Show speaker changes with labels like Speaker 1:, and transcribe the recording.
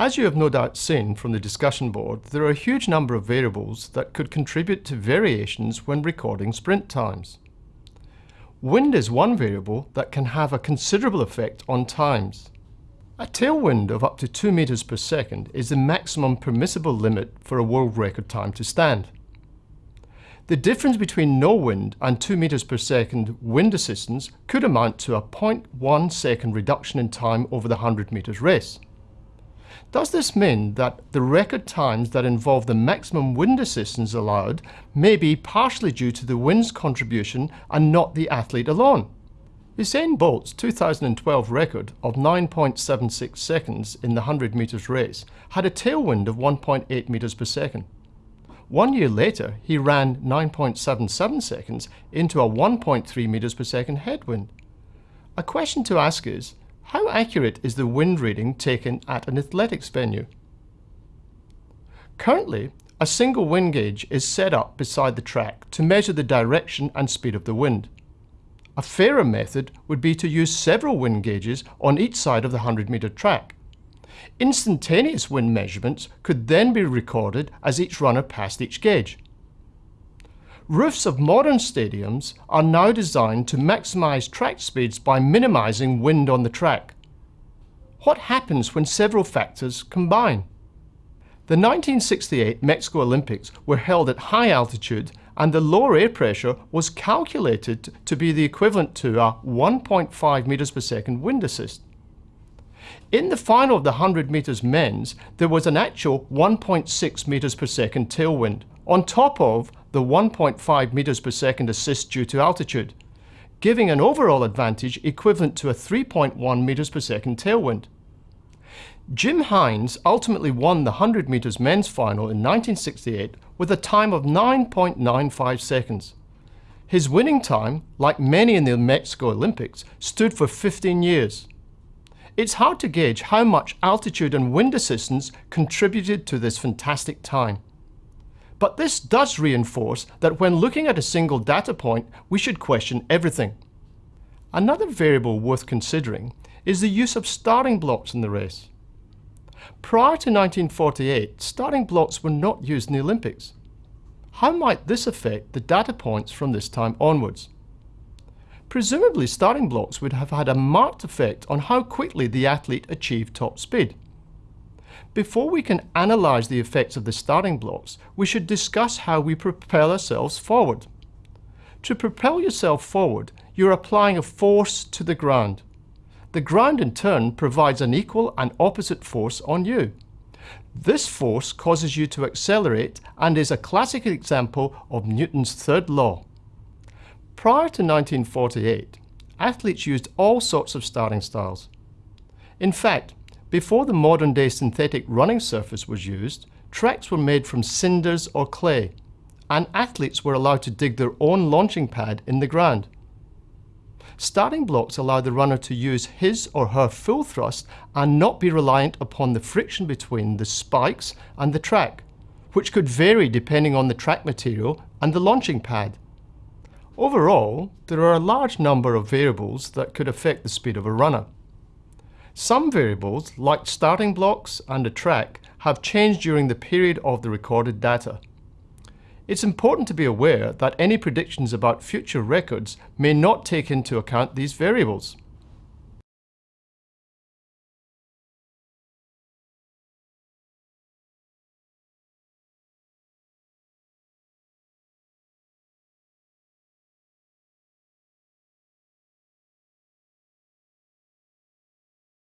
Speaker 1: As you have no doubt seen from the discussion board, there are a huge number of variables that could contribute to variations when recording sprint times. Wind is one variable that can have a considerable effect on times. A tailwind of up to 2 meters per second is the maximum permissible limit for a world record time to stand. The difference between no wind and 2 meters per second wind assistance could amount to a 0.1 second reduction in time over the 100 meters race. Does this mean that the record times that involve the maximum wind assistance allowed may be partially due to the wind's contribution and not the athlete alone? Usain Bolt's 2012 record of 9.76 seconds in the 100 metres race had a tailwind of 1.8 metres per second. One year later, he ran 9.77 seconds into a 1.3 metres per second headwind. A question to ask is, how accurate is the wind reading taken at an athletics venue? Currently, a single wind gauge is set up beside the track to measure the direction and speed of the wind. A fairer method would be to use several wind gauges on each side of the 100 metre track. Instantaneous wind measurements could then be recorded as each runner passed each gauge. Roofs of modern stadiums are now designed to maximize track speeds by minimizing wind on the track. What happens when several factors combine? The 1968 Mexico Olympics were held at high altitude and the lower air pressure was calculated to be the equivalent to a 1.5 meters per second wind assist. In the final of the 100 meters men's, there was an actual 1.6 meters per second tailwind, on top of the 1.5 meters per second assist due to altitude, giving an overall advantage equivalent to a 3.1 meters per second tailwind. Jim Hines ultimately won the 100 meters men's final in 1968 with a time of 9.95 seconds. His winning time, like many in the Mexico Olympics, stood for 15 years. It's hard to gauge how much altitude and wind assistance contributed to this fantastic time. But this does reinforce that when looking at a single data point, we should question everything. Another variable worth considering is the use of starting blocks in the race. Prior to 1948, starting blocks were not used in the Olympics. How might this affect the data points from this time onwards? Presumably starting blocks would have had a marked effect on how quickly the athlete achieved top speed. Before we can analyse the effects of the starting blocks, we should discuss how we propel ourselves forward. To propel yourself forward, you're applying a force to the ground. The ground in turn provides an equal and opposite force on you. This force causes you to accelerate and is a classic example of Newton's third law. Prior to 1948, athletes used all sorts of starting styles. In fact, before the modern-day synthetic running surface was used, tracks were made from cinders or clay, and athletes were allowed to dig their own launching pad in the ground. Starting blocks allow the runner to use his or her full thrust and not be reliant upon the friction between the spikes and the track, which could vary depending on the track material and the launching pad. Overall, there are a large number of variables that could affect the speed of a runner. Some variables, like starting blocks and a track, have changed during the period of the recorded data. It's important to be aware that any predictions about future records may not take into account these variables.